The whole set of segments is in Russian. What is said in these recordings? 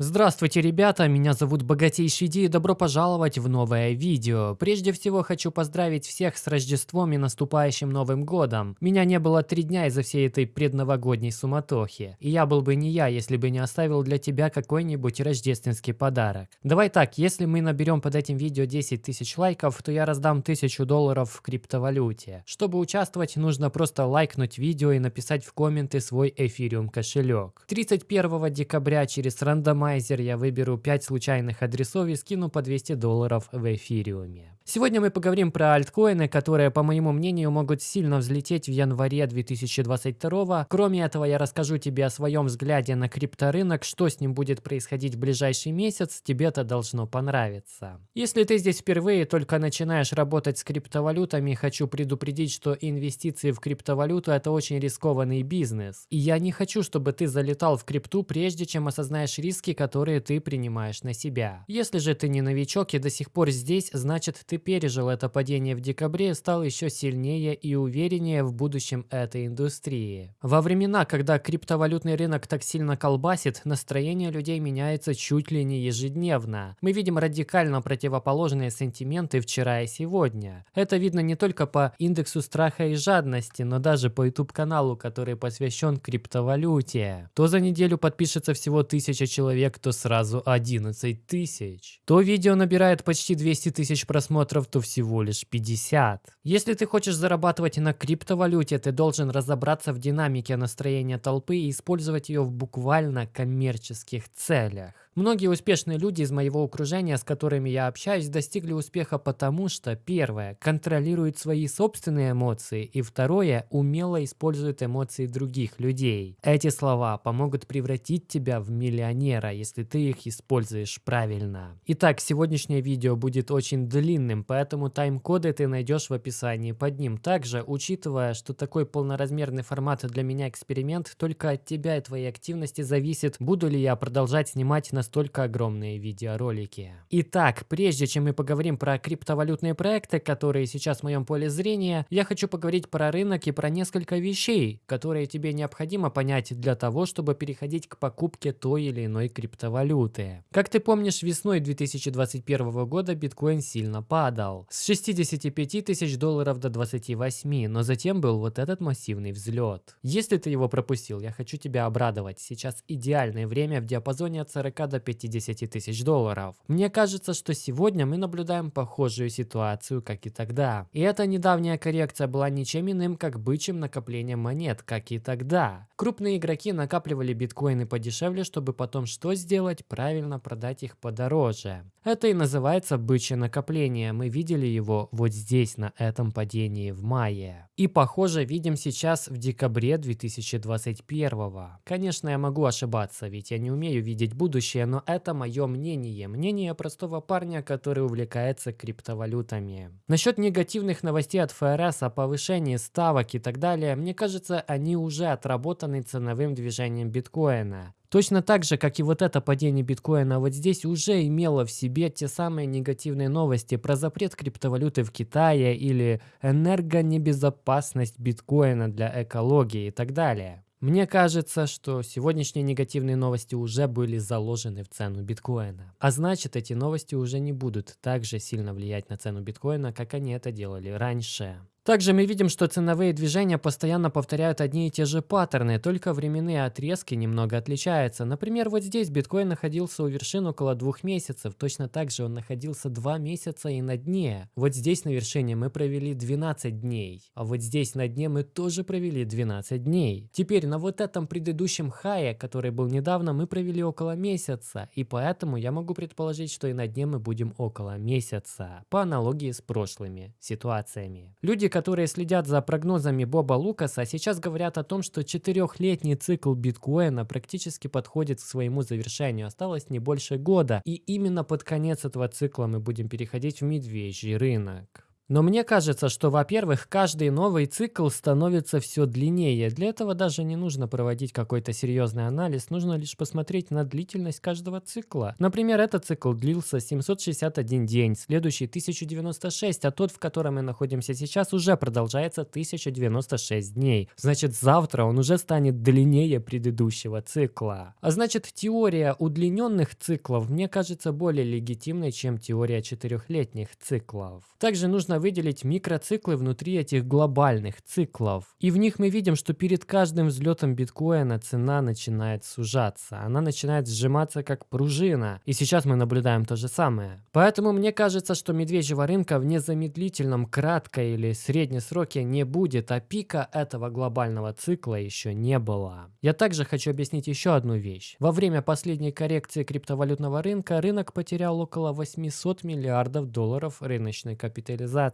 Здравствуйте, ребята, меня зовут Богатейший Ди и добро пожаловать в новое видео. Прежде всего хочу поздравить всех с Рождеством и наступающим Новым Годом. Меня не было три дня из-за всей этой предновогодней суматохи. И я был бы не я, если бы не оставил для тебя какой-нибудь рождественский подарок. Давай так, если мы наберем под этим видео 10 тысяч лайков, то я раздам 1000 долларов в криптовалюте. Чтобы участвовать, нужно просто лайкнуть видео и написать в комменты свой эфириум кошелек. 31 декабря через рандомайзер оптимайзер я выберу 5 случайных адресов и скину по 200 долларов в эфириуме. Сегодня мы поговорим про альткоины, которые, по моему мнению, могут сильно взлететь в январе 2022. Кроме этого, я расскажу тебе о своем взгляде на крипторынок, что с ним будет происходить в ближайший месяц, тебе это должно понравиться. Если ты здесь впервые только начинаешь работать с криптовалютами, хочу предупредить, что инвестиции в криптовалюту это очень рискованный бизнес. И я не хочу, чтобы ты залетал в крипту, прежде чем осознаешь риски, которые ты принимаешь на себя. Если же ты не новичок и до сих пор здесь, значит ты пережил это падение в декабре, стал еще сильнее и увереннее в будущем этой индустрии. Во времена, когда криптовалютный рынок так сильно колбасит, настроение людей меняется чуть ли не ежедневно. Мы видим радикально противоположные сентименты вчера и сегодня. Это видно не только по индексу страха и жадности, но даже по YouTube-каналу, который посвящен криптовалюте. То за неделю подпишется всего тысяча человек, то сразу 11 тысяч. То видео набирает почти 200 тысяч просмотров, то всего лишь 50. Если ты хочешь зарабатывать на криптовалюте, ты должен разобраться в динамике настроения толпы и использовать ее в буквально коммерческих целях. Многие успешные люди из моего окружения, с которыми я общаюсь, достигли успеха потому, что первое – контролируют свои собственные эмоции, и второе – умело используют эмоции других людей. Эти слова помогут превратить тебя в миллионера, если ты их используешь правильно. Итак, сегодняшнее видео будет очень длинным, поэтому тайм-коды ты найдешь в описании под ним. Также, учитывая, что такой полноразмерный формат для меня эксперимент, только от тебя и твоей активности зависит, буду ли я продолжать снимать на настолько огромные видеоролики. Итак, прежде чем мы поговорим про криптовалютные проекты, которые сейчас в моем поле зрения, я хочу поговорить про рынок и про несколько вещей, которые тебе необходимо понять для того, чтобы переходить к покупке той или иной криптовалюты. Как ты помнишь, весной 2021 года биткоин сильно падал. С 65 тысяч долларов до 28, но затем был вот этот массивный взлет. Если ты его пропустил, я хочу тебя обрадовать. Сейчас идеальное время в диапазоне от 40 до до 50 тысяч долларов. Мне кажется, что сегодня мы наблюдаем похожую ситуацию, как и тогда. И эта недавняя коррекция была ничем иным, как бычьим накоплением монет, как и тогда. Крупные игроки накапливали биткоины подешевле, чтобы потом что сделать? Правильно продать их подороже. Это и называется бычье накопление. Мы видели его вот здесь, на этом падении в мае. И похоже видим сейчас в декабре 2021. Конечно, я могу ошибаться, ведь я не умею видеть будущее, но это мое мнение. Мнение простого парня, который увлекается криптовалютами. Насчет негативных новостей от ФРС о повышении ставок и так далее, мне кажется, они уже отработаны ценовым движением биткоина. Точно так же, как и вот это падение биткоина вот здесь уже имело в себе те самые негативные новости про запрет криптовалюты в Китае или энергонебезопасность биткоина для экологии и так далее. Мне кажется, что сегодняшние негативные новости уже были заложены в цену биткоина. А значит, эти новости уже не будут так же сильно влиять на цену биткоина, как они это делали раньше. Также мы видим, что ценовые движения постоянно повторяют одни и те же паттерны, только временные отрезки немного отличаются. Например, вот здесь биткоин находился у вершин около двух месяцев, точно так же он находился два месяца и на дне. Вот здесь на вершине мы провели 12 дней, а вот здесь на дне мы тоже провели 12 дней. Теперь на вот этом предыдущем хае, который был недавно, мы провели около месяца, и поэтому я могу предположить, что и на дне мы будем около месяца, по аналогии с прошлыми ситуациями. Люди, которые следят за прогнозами Боба Лукаса, сейчас говорят о том, что четырехлетний цикл биткоина практически подходит к своему завершению. Осталось не больше года. И именно под конец этого цикла мы будем переходить в медвежий рынок. Но мне кажется, что, во-первых, каждый новый цикл становится все длиннее. Для этого даже не нужно проводить какой-то серьезный анализ, нужно лишь посмотреть на длительность каждого цикла. Например, этот цикл длился 761 день, следующий 1096, а тот, в котором мы находимся сейчас, уже продолжается 1096 дней. Значит, завтра он уже станет длиннее предыдущего цикла. А значит, теория удлиненных циклов мне кажется более легитимной, чем теория четырехлетних циклов. Также нужно выделить микроциклы внутри этих глобальных циклов. И в них мы видим, что перед каждым взлетом биткоина цена начинает сужаться. Она начинает сжиматься как пружина. И сейчас мы наблюдаем то же самое. Поэтому мне кажется, что медвежьего рынка в незамедлительном краткой или средней сроке не будет, а пика этого глобального цикла еще не было. Я также хочу объяснить еще одну вещь. Во время последней коррекции криптовалютного рынка рынок потерял около 800 миллиардов долларов рыночной капитализации.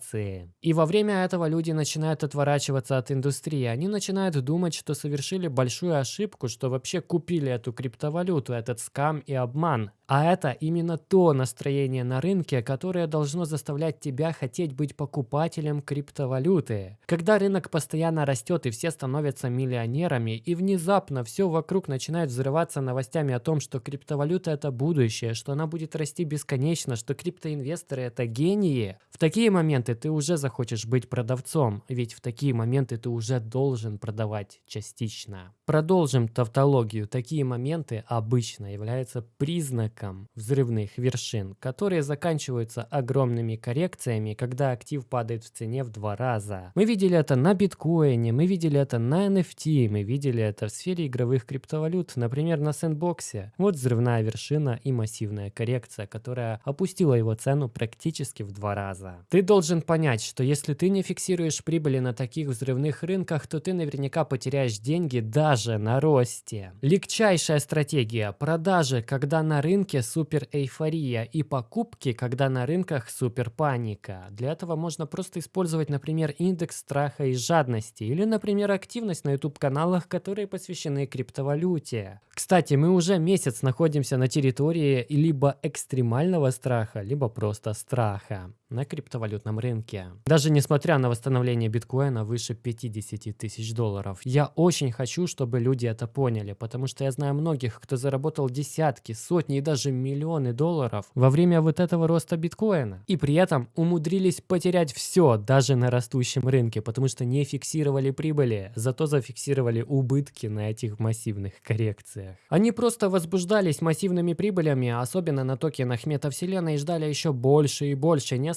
И во время этого люди начинают отворачиваться от индустрии. Они начинают думать, что совершили большую ошибку, что вообще купили эту криптовалюту, этот скам и обман. А это именно то настроение на рынке, которое должно заставлять тебя хотеть быть покупателем криптовалюты. Когда рынок постоянно растет и все становятся миллионерами, и внезапно все вокруг начинает взрываться новостями о том, что криптовалюта это будущее, что она будет расти бесконечно, что криптоинвесторы это гении, в такие моменты ты уже захочешь быть продавцом, ведь в такие моменты ты уже должен продавать частично. Продолжим тавтологию. Такие моменты обычно являются признаком взрывных вершин, которые заканчиваются огромными коррекциями, когда актив падает в цене в два раза. Мы видели это на биткоине, мы видели это на NFT, мы видели это в сфере игровых криптовалют, например, на сэндбоксе. Вот взрывная вершина и массивная коррекция, которая опустила его цену практически в два раза. Ты должен понять, что если ты не фиксируешь прибыли на таких взрывных рынках, то ты наверняка потеряешь деньги даже на росте. Легчайшая стратегия – продажи, когда на рынке супер эйфория, и покупки, когда на рынках супер паника. Для этого можно просто использовать, например, индекс страха и жадности, или, например, активность на YouTube-каналах, которые посвящены криптовалюте. Кстати, мы уже месяц находимся на территории либо экстремального страха, либо просто страха на криптовалютном рынке. Даже несмотря на восстановление биткоина выше 50 тысяч долларов. Я очень хочу, чтобы люди это поняли, потому что я знаю многих, кто заработал десятки, сотни и даже миллионы долларов во время вот этого роста биткоина. И при этом умудрились потерять все, даже на растущем рынке, потому что не фиксировали прибыли, зато зафиксировали убытки на этих массивных коррекциях. Они просто возбуждались массивными прибылями, особенно на токенах метавселенной, и ждали еще больше и больше, не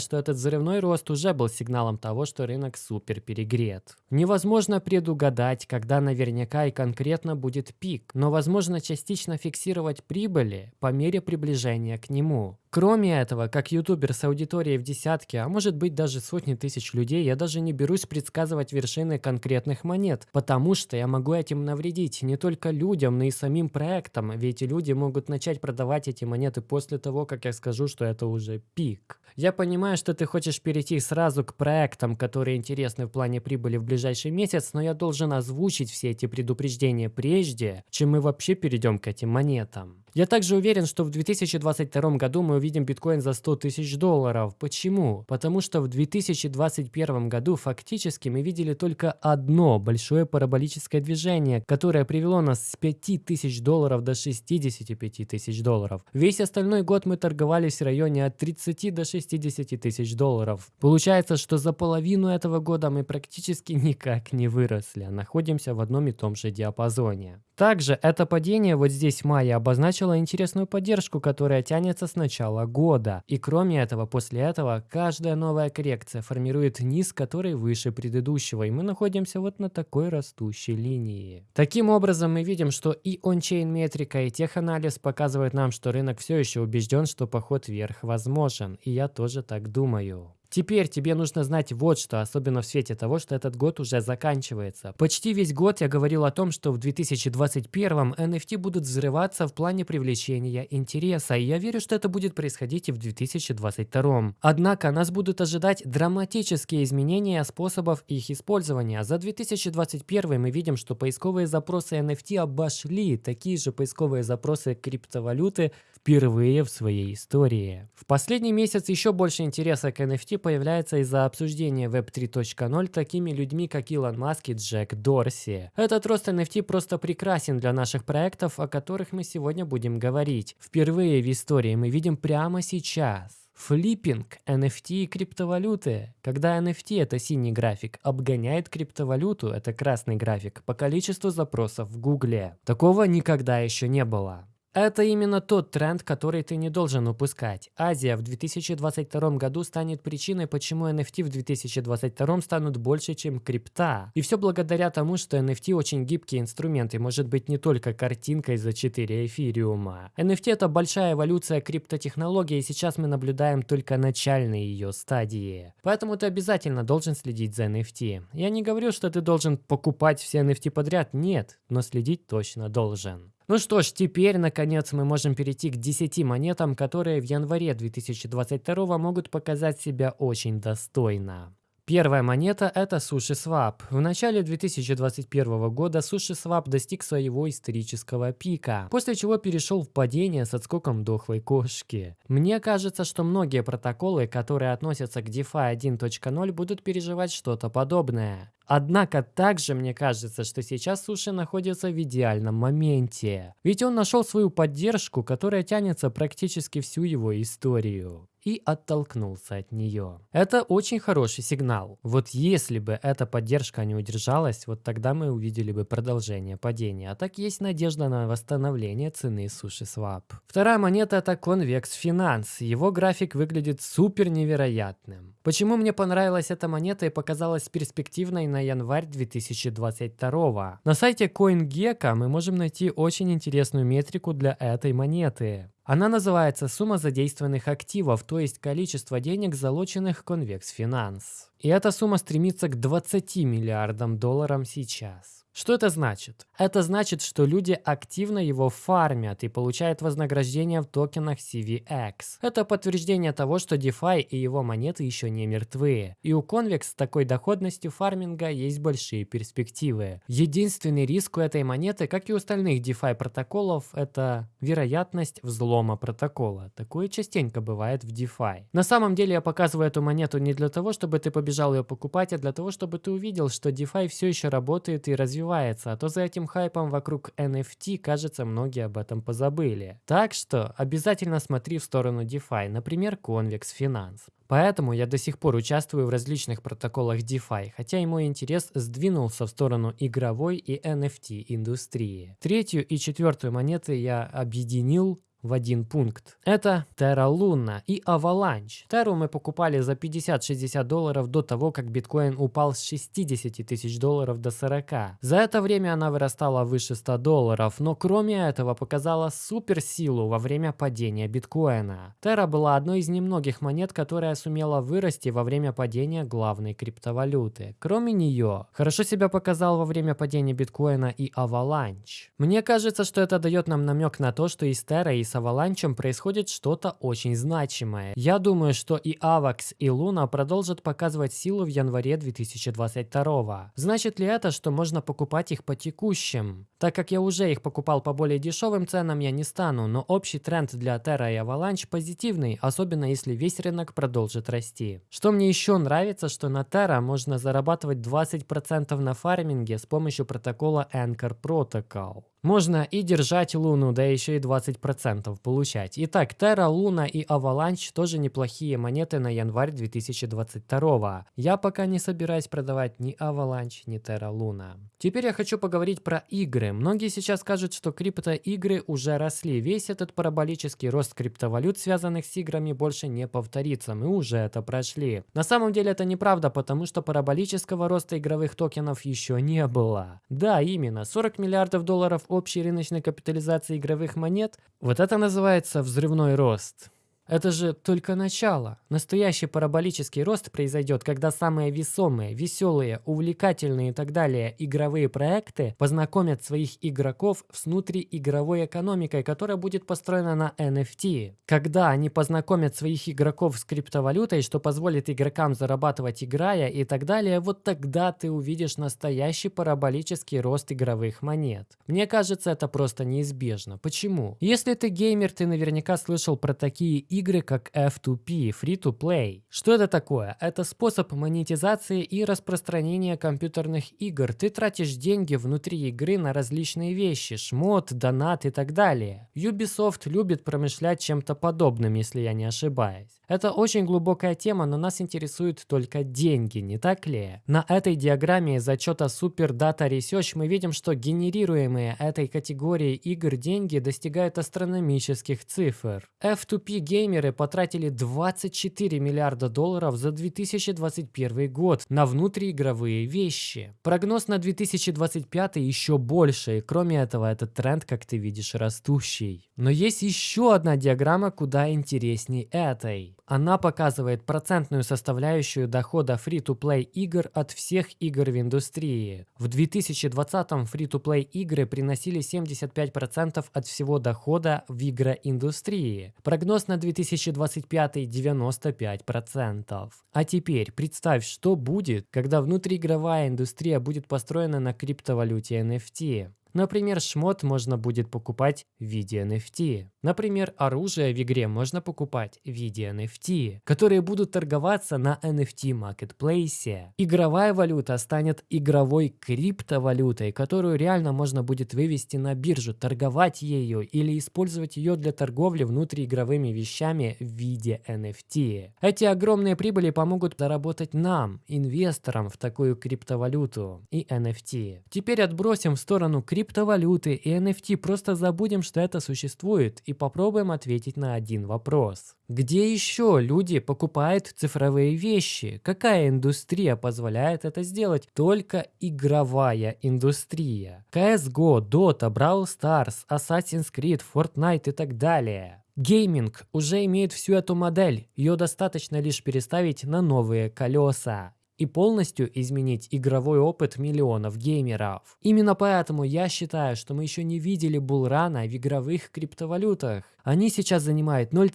что этот взрывной рост уже был сигналом того, что рынок супер перегрет. Невозможно предугадать, когда наверняка и конкретно будет пик, но возможно частично фиксировать прибыли по мере приближения к нему. Кроме этого, как ютубер с аудиторией в десятки, а может быть даже сотни тысяч людей, я даже не берусь предсказывать вершины конкретных монет, потому что я могу этим навредить не только людям, но и самим проектам, ведь люди могут начать продавать эти монеты после того, как я скажу, что это уже пик. Я понимаю, что ты хочешь перейти сразу к проектам, которые интересны в плане прибыли в ближайший месяц, но я должен озвучить все эти предупреждения прежде, чем мы вообще перейдем к этим монетам. Я также уверен, что в 2022 году мы увидим биткоин за 100 тысяч долларов. Почему? Потому что в 2021 году фактически мы видели только одно большое параболическое движение, которое привело нас с 5 тысяч долларов до 65 тысяч долларов. Весь остальной год мы торговались в районе от 30 до 60 тысяч долларов. Получается, что за половину этого года мы практически никак не выросли, а находимся в одном и том же диапазоне. Также это падение вот здесь в мае обозначило интересную поддержку, которая тянется с начала года. И кроме этого, после этого, каждая новая коррекция формирует низ, который выше предыдущего, и мы находимся вот на такой растущей линии. Таким образом, мы видим, что и ончейн метрика, и теханализ показывают нам, что рынок все еще убежден, что поход вверх возможен, и я тоже так думаю. Теперь тебе нужно знать вот что, особенно в свете того, что этот год уже заканчивается. Почти весь год я говорил о том, что в 2021 NFT будут взрываться в плане привлечения интереса, и я верю, что это будет происходить и в 2022. Однако нас будут ожидать драматические изменения способов их использования. За 2021 мы видим, что поисковые запросы NFT обошли такие же поисковые запросы криптовалюты впервые в своей истории. В последний месяц еще больше интереса к NFT появляется из-за обсуждения Web 3.0 такими людьми, как Илон Маск и Джек Дорси. Этот рост NFT просто прекрасен для наших проектов, о которых мы сегодня будем говорить. Впервые в истории мы видим прямо сейчас. Флиппинг, NFT и криптовалюты. Когда NFT это синий график, обгоняет криптовалюту это красный график по количеству запросов в Гугле. Такого никогда еще не было. Это именно тот тренд, который ты не должен упускать. Азия в 2022 году станет причиной, почему NFT в 2022 станут больше, чем крипта. И все благодаря тому, что NFT очень гибкий инструмент и может быть не только картинкой за 4 эфириума. NFT это большая эволюция криптотехнологии, и сейчас мы наблюдаем только начальные ее стадии. Поэтому ты обязательно должен следить за NFT. Я не говорю, что ты должен покупать все NFT подряд, нет, но следить точно должен. Ну что ж, теперь, наконец, мы можем перейти к 10 монетам, которые в январе 2022 могут показать себя очень достойно. Первая монета – это SushiSwap. В начале 2021 года SushiSwap достиг своего исторического пика, после чего перешел в падение с отскоком дохлой кошки. Мне кажется, что многие протоколы, которые относятся к DeFi 1.0, будут переживать что-то подобное. Однако также мне кажется, что сейчас Суши находится в идеальном моменте. Ведь он нашел свою поддержку, которая тянется практически всю его историю и оттолкнулся от нее. Это очень хороший сигнал. Вот если бы эта поддержка не удержалась, вот тогда мы увидели бы продолжение падения. А так есть надежда на восстановление цены суши свап. Вторая монета это Convex Finance. Его график выглядит супер невероятным. Почему мне понравилась эта монета и показалась перспективной на январь 2022? На сайте CoinGecko мы можем найти очень интересную метрику для этой монеты. Она называется сумма задействованных активов, то есть количество денег, залоченных Convex Finance. И эта сумма стремится к 20 миллиардам долларов сейчас. Что это значит? Это значит, что люди активно его фармят и получают вознаграждение в токенах CVX. Это подтверждение того, что DeFi и его монеты еще не мертвы. И у Convex с такой доходностью фарминга есть большие перспективы. Единственный риск у этой монеты, как и у остальных DeFi протоколов, это вероятность взлома протокола. Такое частенько бывает в DeFi. На самом деле я показываю эту монету не для того, чтобы ты побежал ее покупать, а для того, чтобы ты увидел, что DeFi все еще работает и развивается развивается, а то за этим хайпом вокруг NFT, кажется, многие об этом позабыли. Так что обязательно смотри в сторону DeFi, например, Convex Finance. Поэтому я до сих пор участвую в различных протоколах DeFi, хотя и мой интерес сдвинулся в сторону игровой и NFT индустрии. Третью и четвертую монеты я объединил в один пункт. Это Terra Luna и Avalanche. Terra мы покупали за 50-60 долларов до того, как биткоин упал с 60 тысяч долларов до 40. За это время она вырастала выше 100 долларов, но кроме этого показала суперсилу во время падения биткоина. Terra была одной из немногих монет, которая сумела вырасти во время падения главной криптовалюты. Кроме нее, хорошо себя показал во время падения биткоина и Avalanche. Мне кажется, что это дает нам намек на то, что и Terra, и с Аваланчем происходит что-то очень значимое. Я думаю, что и Авакс, и Луна продолжат показывать силу в январе 2022. Значит ли это, что можно покупать их по текущим? Так как я уже их покупал по более дешевым ценам, я не стану, но общий тренд для Terra и Avalanche позитивный, особенно если весь рынок продолжит расти. Что мне еще нравится, что на Terra можно зарабатывать 20% на фарминге с помощью протокола Anchor Protocol. Можно и держать Луну, да еще и 20% получать. Итак, Terra, Луна и Avalanche тоже неплохие монеты на январь 2022. Я пока не собираюсь продавать ни Avalanche, ни Terra Luna. Теперь я хочу поговорить про игры. Многие сейчас скажут, что криптоигры уже росли. Весь этот параболический рост криптовалют, связанных с играми, больше не повторится. Мы уже это прошли. На самом деле это неправда, потому что параболического роста игровых токенов еще не было. Да, именно. 40 миллиардов долларов общей рыночной капитализации игровых монет, вот это называется взрывной рост. Это же только начало. Настоящий параболический рост произойдет, когда самые весомые, веселые, увлекательные и так далее игровые проекты познакомят своих игроков с внутриигровой экономикой, которая будет построена на NFT. Когда они познакомят своих игроков с криптовалютой, что позволит игрокам зарабатывать играя и так далее, вот тогда ты увидишь настоящий параболический рост игровых монет. Мне кажется, это просто неизбежно. Почему? Если ты геймер, ты наверняка слышал про такие игры как F2P, Free-to-Play. Что это такое? Это способ монетизации и распространения компьютерных игр. Ты тратишь деньги внутри игры на различные вещи, шмот, донат и так далее. Ubisoft любит промышлять чем-то подобным, если я не ошибаюсь. Это очень глубокая тема, но нас интересуют только деньги, не так ли? На этой диаграмме из отчета Super Data Research мы видим, что генерируемые этой категории игр деньги достигают астрономических цифр. F2P геймеры потратили 24 миллиарда долларов за 2021 год на внутриигровые вещи. Прогноз на 2025 еще больше, и кроме этого этот тренд, как ты видишь, растущий. Но есть еще одна диаграмма куда интереснее этой. Она показывает процентную составляющую дохода free-to-play игр от всех игр в индустрии. В 2020-м free-to-play игры приносили 75% от всего дохода в игроиндустрии. Прогноз на 2025 95%. А теперь представь, что будет, когда внутриигровая индустрия будет построена на криптовалюте NFT. Например, шмот можно будет покупать в виде NFT. Например, оружие в игре можно покупать в виде NFT, которые будут торговаться на NFT маркетплейсе. Игровая валюта станет игровой криптовалютой, которую реально можно будет вывести на биржу, торговать ею или использовать ее для торговли внутриигровыми вещами в виде NFT. Эти огромные прибыли помогут заработать нам, инвесторам, в такую криптовалюту и NFT. Теперь отбросим в сторону криптовалюты и NFT, просто забудем, что это существует и попробуем ответить на один вопрос. Где еще люди покупают цифровые вещи? Какая индустрия позволяет это сделать? Только игровая индустрия. CSGO, Dota, Brawl Stars, Assassin's Creed, Fortnite и так далее. Гейминг уже имеет всю эту модель, ее достаточно лишь переставить на новые колеса и полностью изменить игровой опыт миллионов геймеров. Именно поэтому я считаю, что мы еще не видели булрана в игровых криптовалютах. Они сейчас занимают 0,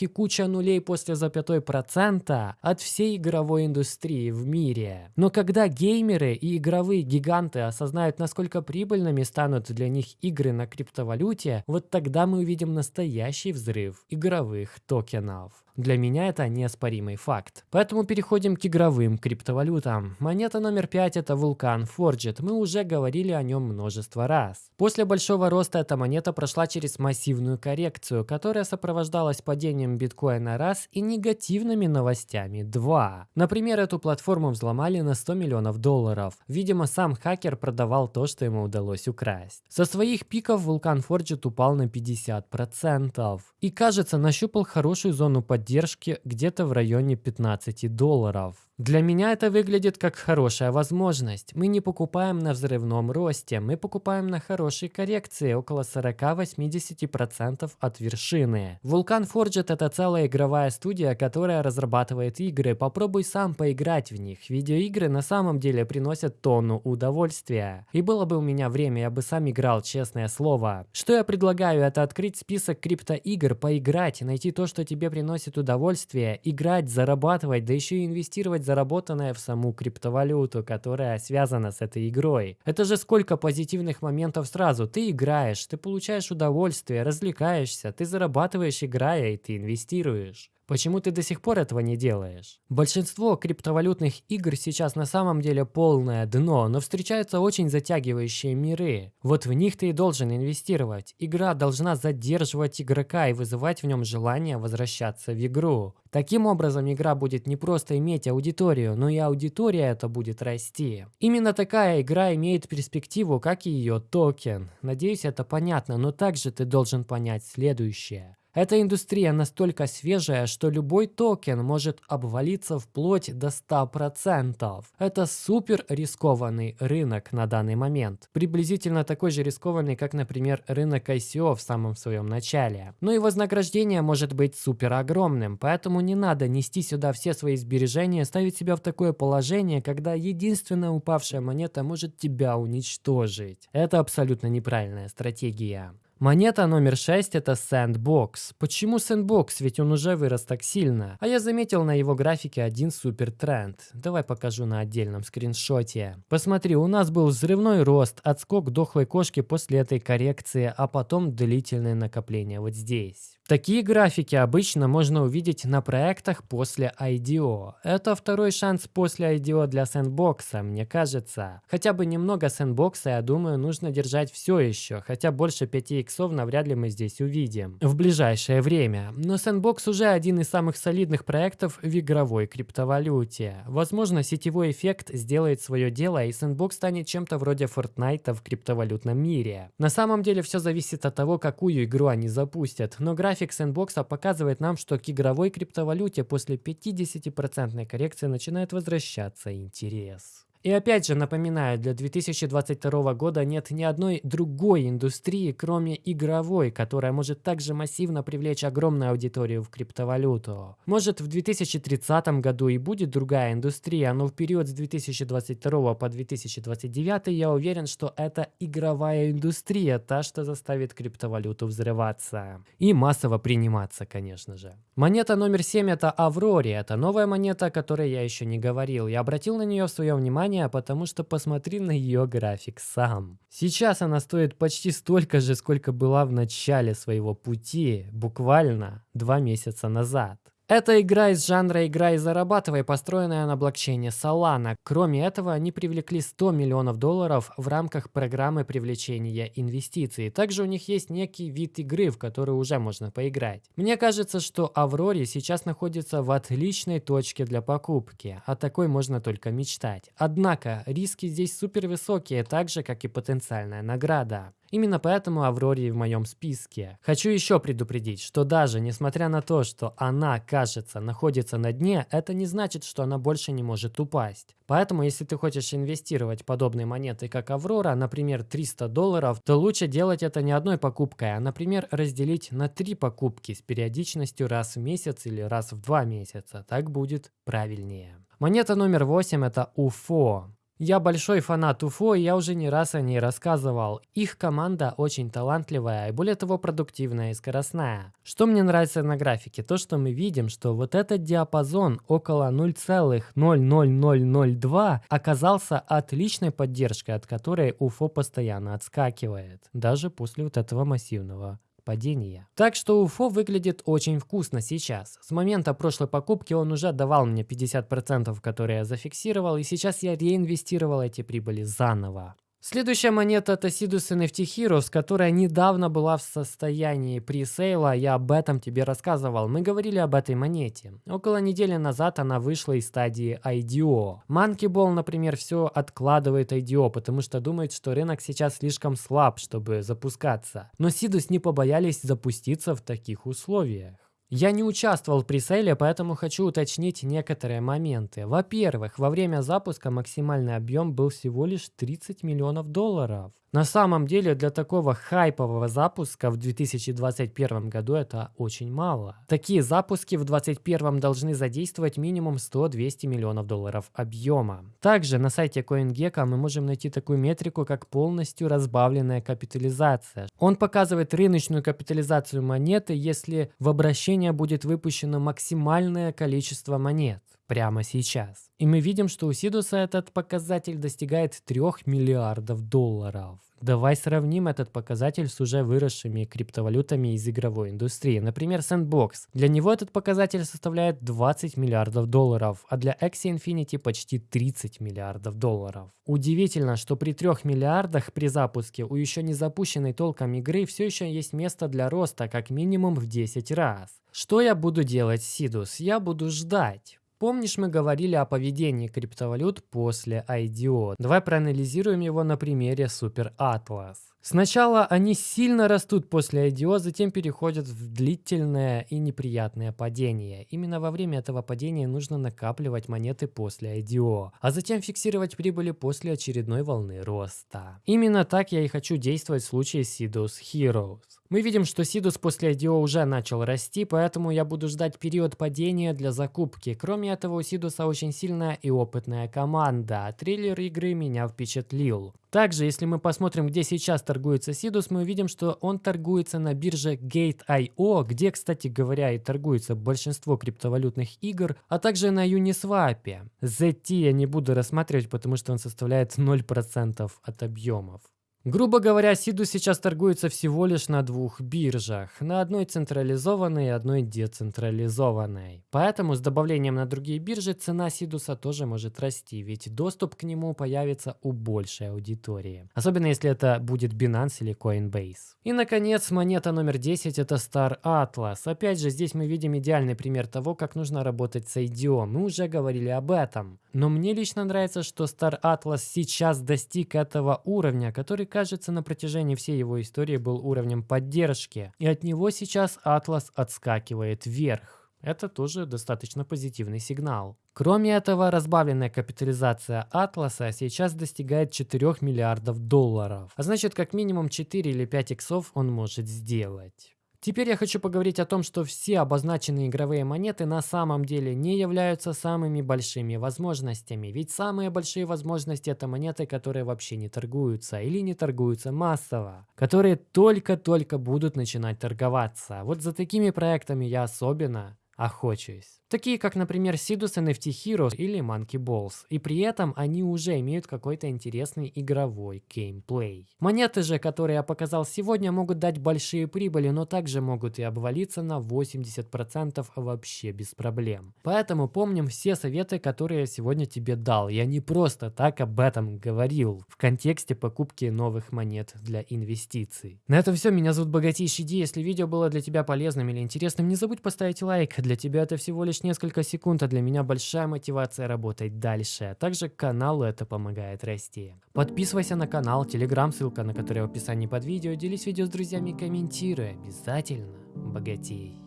и куча нулей после запятой процента от всей игровой индустрии в мире. Но когда геймеры и игровые гиганты осознают, насколько прибыльными станут для них игры на криптовалюте, вот тогда мы увидим настоящий взрыв игровых токенов. Для меня это неоспоримый факт. Поэтому переходим к игровым криптовалютам. Монета номер 5 это Vulcan Forged. Мы уже говорили о нем множество раз. После большого роста эта монета прошла через массивную коррекцию, которая сопровождалась падением биткоина раз и негативными новостями два. Например, эту платформу взломали на 100 миллионов долларов. Видимо, сам хакер продавал то, что ему удалось украсть. Со своих пиков Vulcan Forged упал на 50%. И кажется, нащупал хорошую зону поддержки поддержки где-то в районе 15 долларов. Для меня это выглядит как хорошая возможность. Мы не покупаем на взрывном росте, мы покупаем на хорошей коррекции около 40-80% от вершины. Vulkan Forged это целая игровая студия, которая разрабатывает игры. Попробуй сам поиграть в них. Видеоигры на самом деле приносят тонну удовольствия. И было бы у меня время, я бы сам играл, честное слово. Что я предлагаю, это открыть список криптоигр, поиграть, найти то, что тебе приносит удовольствие, играть, зарабатывать, да еще и инвестировать заработанное в саму криптовалюту, которая связана с этой игрой. Это же сколько позитивных моментов сразу. Ты играешь, ты получаешь удовольствие, развлекаешься, ты зарабатываешь играя и ты инвестируешь. Почему ты до сих пор этого не делаешь? Большинство криптовалютных игр сейчас на самом деле полное дно, но встречаются очень затягивающие миры. Вот в них ты и должен инвестировать. Игра должна задерживать игрока и вызывать в нем желание возвращаться в игру. Таким образом, игра будет не просто иметь аудиторию, но и аудитория это будет расти. Именно такая игра имеет перспективу, как и ее токен. Надеюсь, это понятно, но также ты должен понять следующее. Эта индустрия настолько свежая, что любой токен может обвалиться вплоть до 100%. Это супер рискованный рынок на данный момент. Приблизительно такой же рискованный, как, например, рынок ICO в самом своем начале. Но и вознаграждение может быть супер огромным, поэтому не надо нести сюда все свои сбережения, ставить себя в такое положение, когда единственная упавшая монета может тебя уничтожить. Это абсолютно неправильная стратегия. Монета номер 6 это Sandbox. Почему Sandbox? Ведь он уже вырос так сильно. А я заметил на его графике один супер тренд. Давай покажу на отдельном скриншоте. Посмотри, у нас был взрывной рост, отскок дохлой кошки после этой коррекции, а потом длительное накопление вот здесь. Такие графики обычно можно увидеть на проектах после IDO. Это второй шанс после IDO для сэндбокса, мне кажется. Хотя бы немного сэндбокса, я думаю, нужно держать все еще, хотя больше 5 иксов навряд ли мы здесь увидим в ближайшее время. Но сэндбокс уже один из самых солидных проектов в игровой криптовалюте. Возможно, сетевой эффект сделает свое дело и сэндбокс станет чем-то вроде Fortnite в криптовалютном мире. На самом деле все зависит от того, какую игру они запустят, но график График сэндбокса показывает нам, что к игровой криптовалюте после 50% коррекции начинает возвращаться интерес. И опять же напоминаю, для 2022 года нет ни одной другой индустрии, кроме игровой, которая может также массивно привлечь огромную аудиторию в криптовалюту. Может в 2030 году и будет другая индустрия, но в период с 2022 по 2029 я уверен, что это игровая индустрия, та, что заставит криптовалюту взрываться. И массово приниматься, конечно же. Монета номер 7 это Аврори, это новая монета, о которой я еще не говорил. Я обратил на нее свое внимание внимание, потому что посмотри на ее график сам. Сейчас она стоит почти столько же, сколько была в начале своего пути, буквально два месяца назад. Это игра из жанра «игра и зарабатывай», построенная на блокчейне Solana. Кроме этого, они привлекли 100 миллионов долларов в рамках программы привлечения инвестиций. Также у них есть некий вид игры, в который уже можно поиграть. Мне кажется, что Авроре сейчас находится в отличной точке для покупки. О такой можно только мечтать. Однако, риски здесь супер высокие, так же, как и потенциальная награда. Именно поэтому Авроре в моем списке. Хочу еще предупредить, что даже несмотря на то, что она, кажется, находится на дне, это не значит, что она больше не может упасть. Поэтому, если ты хочешь инвестировать подобные монеты, как Аврора, например, 300 долларов, то лучше делать это не одной покупкой, а, например, разделить на три покупки с периодичностью раз в месяц или раз в два месяца. Так будет правильнее. Монета номер 8 это UFO. Я большой фанат УФО, и я уже не раз о ней рассказывал. Их команда очень талантливая и более того продуктивная и скоростная. Что мне нравится на графике? То, что мы видим, что вот этот диапазон около 0,00002 оказался отличной поддержкой, от которой УФО постоянно отскакивает. Даже после вот этого массивного падения. Так что УФО выглядит очень вкусно сейчас. С момента прошлой покупки он уже давал мне 50%, которые я зафиксировал, и сейчас я реинвестировал эти прибыли заново. Следующая монета это Sidus NFT Heroes, которая недавно была в состоянии пресейла, я об этом тебе рассказывал. Мы говорили об этой монете. Около недели назад она вышла из стадии IDO. Ball, например, все откладывает IDO, потому что думает, что рынок сейчас слишком слаб, чтобы запускаться. Но Sidus не побоялись запуститься в таких условиях. Я не участвовал в пресейле, поэтому хочу уточнить некоторые моменты. Во-первых, во время запуска максимальный объем был всего лишь 30 миллионов долларов. На самом деле для такого хайпового запуска в 2021 году это очень мало. Такие запуски в 2021 должны задействовать минимум 100-200 миллионов долларов объема. Также на сайте CoinGecko мы можем найти такую метрику, как полностью разбавленная капитализация. Он показывает рыночную капитализацию монеты, если в обращение будет выпущено максимальное количество монет прямо сейчас. И мы видим, что у Сидуса этот показатель достигает 3 миллиардов долларов. Давай сравним этот показатель с уже выросшими криптовалютами из игровой индустрии. Например, Sandbox. Для него этот показатель составляет 20 миллиардов долларов, а для Axie Infinity почти 30 миллиардов долларов. Удивительно, что при 3 миллиардах при запуске у еще не запущенной толком игры все еще есть место для роста как минимум в 10 раз. Что я буду делать, Сидус? Я буду ждать. Помнишь, мы говорили о поведении криптовалют после IDO? Давай проанализируем его на примере Super Atlas. Сначала они сильно растут после IDO, затем переходят в длительное и неприятное падение. Именно во время этого падения нужно накапливать монеты после IDO, а затем фиксировать прибыли после очередной волны роста. Именно так я и хочу действовать в случае Sidus Heroes. Мы видим, что Сидус после IDO уже начал расти, поэтому я буду ждать период падения для закупки. Кроме этого, у Сидуса очень сильная и опытная команда. Трейлер игры меня впечатлил. Также, если мы посмотрим, где сейчас торгуется Сидус, мы увидим, что он торгуется на бирже Gate.io, где, кстати говоря, и торгуется большинство криптовалютных игр, а также на Uniswap. ZT я не буду рассматривать, потому что он составляет 0% от объемов. Грубо говоря, Сиду сейчас торгуется всего лишь на двух биржах, на одной централизованной и одной децентрализованной. Поэтому с добавлением на другие биржи цена Сидуса тоже может расти, ведь доступ к нему появится у большей аудитории. Особенно если это будет Binance или Coinbase. И наконец, монета номер 10 это Star Atlas. Опять же, здесь мы видим идеальный пример того, как нужно работать с IDO. Мы уже говорили об этом. Но мне лично нравится, что Star Atlas сейчас достиг этого уровня, который кажется, на протяжении всей его истории был уровнем поддержки, и от него сейчас Атлас отскакивает вверх. Это тоже достаточно позитивный сигнал. Кроме этого, разбавленная капитализация Атласа сейчас достигает 4 миллиардов долларов. А значит, как минимум 4 или 5 иксов он может сделать. Теперь я хочу поговорить о том, что все обозначенные игровые монеты на самом деле не являются самыми большими возможностями. Ведь самые большие возможности это монеты, которые вообще не торгуются или не торгуются массово. Которые только-только будут начинать торговаться. Вот за такими проектами я особенно охочусь. Такие как, например, Sidus NFT Heroes или Monkey Balls. И при этом они уже имеют какой-то интересный игровой геймплей. Монеты же, которые я показал сегодня, могут дать большие прибыли, но также могут и обвалиться на 80% вообще без проблем. Поэтому помним все советы, которые я сегодня тебе дал. Я не просто так об этом говорил в контексте покупки новых монет для инвестиций. На этом все. Меня зовут Богатейший Ди. Если видео было для тебя полезным или интересным, не забудь поставить лайк. Для тебя это всего лишь несколько секунд, а для меня большая мотивация работать дальше. Также каналу это помогает расти. Подписывайся на канал, телеграм, ссылка на который в описании под видео. Делись видео с друзьями, комментируй. Обязательно богатей.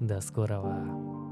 До скорого.